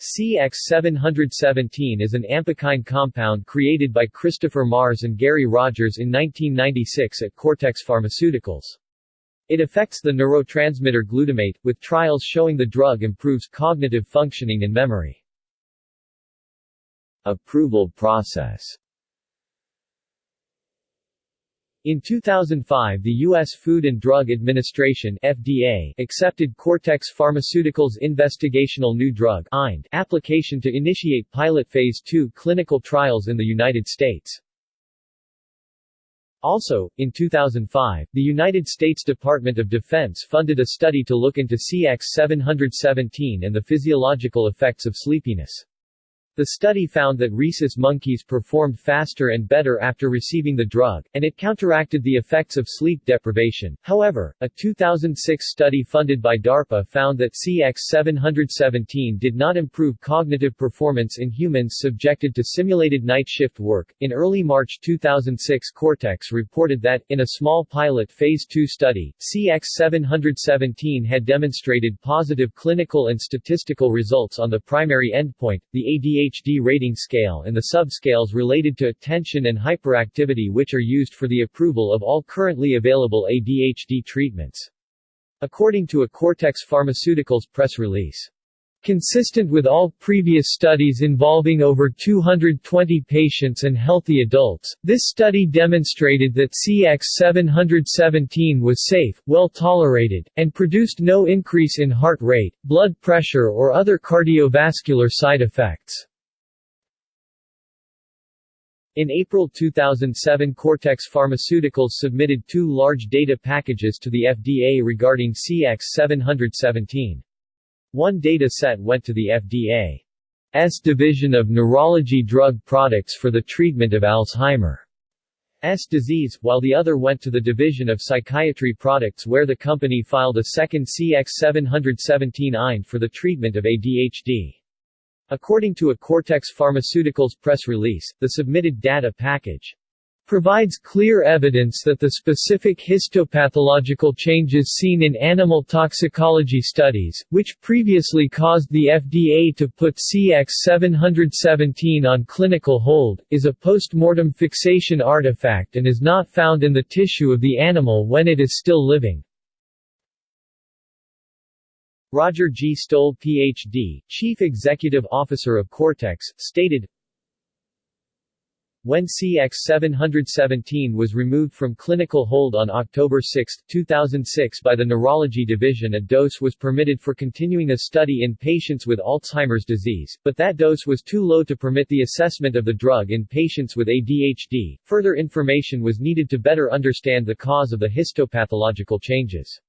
CX717 is an ampakine compound created by Christopher Marrs and Gary Rogers in 1996 at Cortex Pharmaceuticals. It affects the neurotransmitter glutamate, with trials showing the drug improves cognitive functioning and memory. Approval process in 2005 the U.S. Food and Drug Administration FDA accepted Cortex Pharmaceuticals' investigational new drug IND application to initiate pilot phase 2 clinical trials in the United States. Also, in 2005, the United States Department of Defense funded a study to look into CX717 and the physiological effects of sleepiness. The study found that rhesus monkeys performed faster and better after receiving the drug, and it counteracted the effects of sleep deprivation. However, a 2006 study funded by DARPA found that CX717 did not improve cognitive performance in humans subjected to simulated night shift work. In early March 2006, Cortex reported that, in a small pilot Phase 2 study, CX717 had demonstrated positive clinical and statistical results on the primary endpoint, the ADHD ADHD rating scale and the subscales related to attention and hyperactivity which are used for the approval of all currently available ADHD treatments. According to a Cortex Pharmaceuticals press release. Consistent with all previous studies involving over 220 patients and healthy adults, this study demonstrated that CX717 was safe, well tolerated, and produced no increase in heart rate, blood pressure or other cardiovascular side effects. In April 2007 Cortex Pharmaceuticals submitted two large data packages to the FDA regarding CX717. One data set went to the FDA's Division of Neurology Drug Products for the treatment of Alzheimer's disease, while the other went to the Division of Psychiatry Products where the company filed a second CX717 IND for the treatment of ADHD. According to a Cortex Pharmaceuticals press release, the submitted data package provides clear evidence that the specific histopathological changes seen in animal toxicology studies, which previously caused the FDA to put CX717 on clinical hold, is a post-mortem fixation artifact and is not found in the tissue of the animal when it is still living. Roger G. Stoll Ph.D., Chief Executive Officer of Cortex, stated, when CX717 was removed from clinical hold on October 6, 2006 by the Neurology Division a dose was permitted for continuing a study in patients with Alzheimer's disease, but that dose was too low to permit the assessment of the drug in patients with ADHD. Further information was needed to better understand the cause of the histopathological changes.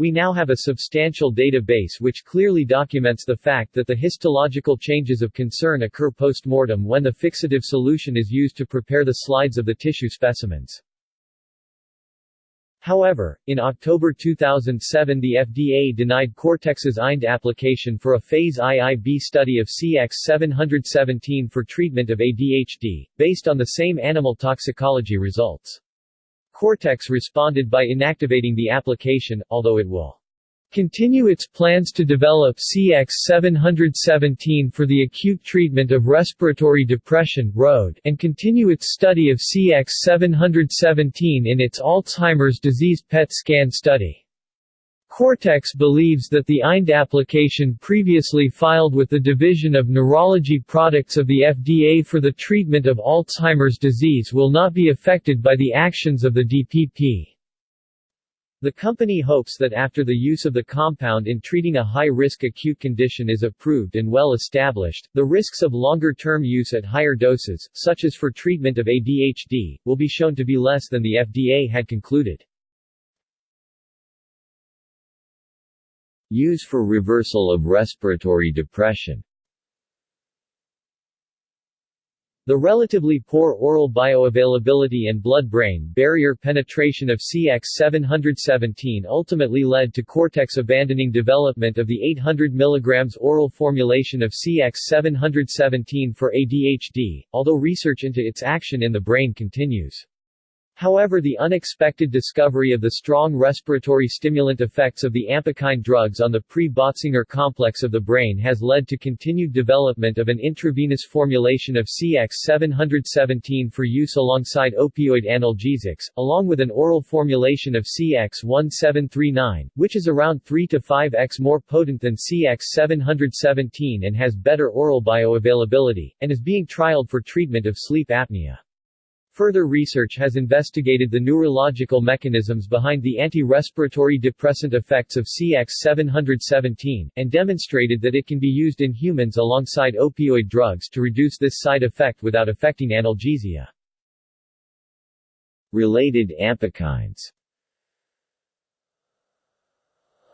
We now have a substantial database which clearly documents the fact that the histological changes of concern occur post-mortem when the fixative solution is used to prepare the slides of the tissue specimens. However, in October 2007 the FDA denied Cortex's IND application for a Phase IIB study of CX717 for treatment of ADHD, based on the same animal toxicology results. Cortex responded by inactivating the application, although it will continue its plans to develop CX717 for the acute treatment of respiratory depression ROAD, and continue its study of CX717 in its Alzheimer's disease PET scan study. Cortex believes that the IND application previously filed with the Division of Neurology Products of the FDA for the treatment of Alzheimer's disease will not be affected by the actions of the DPP. The company hopes that after the use of the compound in treating a high-risk acute condition is approved and well established, the risks of longer-term use at higher doses, such as for treatment of ADHD, will be shown to be less than the FDA had concluded. Use for reversal of respiratory depression The relatively poor oral bioavailability and blood-brain barrier penetration of CX717 ultimately led to Cortex abandoning development of the 800 mg oral formulation of CX717 for ADHD, although research into its action in the brain continues. However the unexpected discovery of the strong respiratory stimulant effects of the ampakine drugs on the pre-Botzinger complex of the brain has led to continued development of an intravenous formulation of CX-717 for use alongside opioid analgesics, along with an oral formulation of CX-1739, which is around 3 to 5x more potent than CX-717 and has better oral bioavailability, and is being trialed for treatment of sleep apnea. Further research has investigated the neurological mechanisms behind the anti-respiratory depressant effects of CX-717, and demonstrated that it can be used in humans alongside opioid drugs to reduce this side effect without affecting analgesia. Related ampakines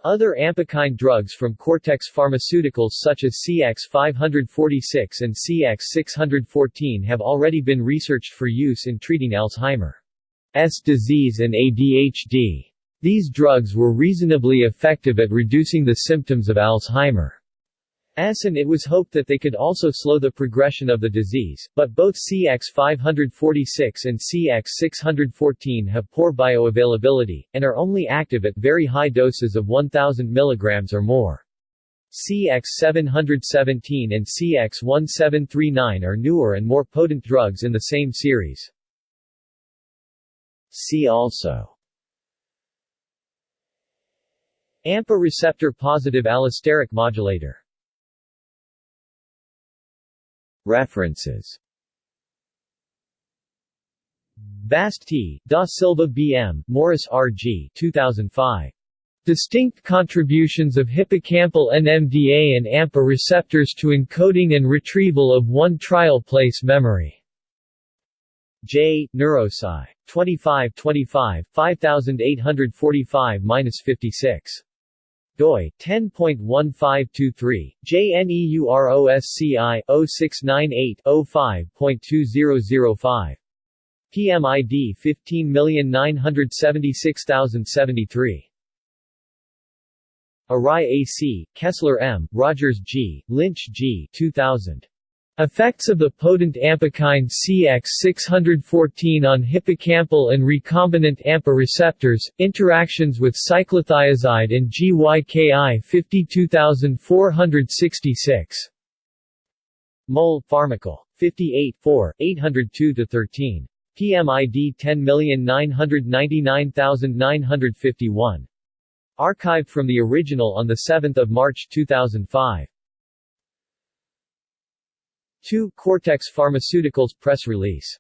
other ampakine drugs from Cortex Pharmaceuticals such as CX546 and CX614 have already been researched for use in treating Alzheimer's disease and ADHD. These drugs were reasonably effective at reducing the symptoms of Alzheimer's and it was hoped that they could also slow the progression of the disease, but both CX546 and CX614 have poor bioavailability, and are only active at very high doses of 1000 mg or more. CX717 and CX1739 are newer and more potent drugs in the same series. See also AMPA receptor positive allosteric modulator References Bast T., Da Silva B. M., Morris R. G. 2005. Distinct contributions of hippocampal NMDA and AMPA receptors to encoding and retrieval of one trial place memory. J. Neurosci. 25 25, 5845-56 doi 10.1523 JNEUROSCI 0698 05.2005 PMID 15976073 Arai AC, Kessler M., Rogers G., Lynch G. 2000. Effects of the potent ampakine CX614 on hippocampal and recombinant AMPA receptors, interactions with cyclothiazide and GYKI 52466. Mol. Pharmacal. 58 4, 802-13. PMID 10999951. Archived from the original on 7 March 2005. 2. Cortex Pharmaceuticals press release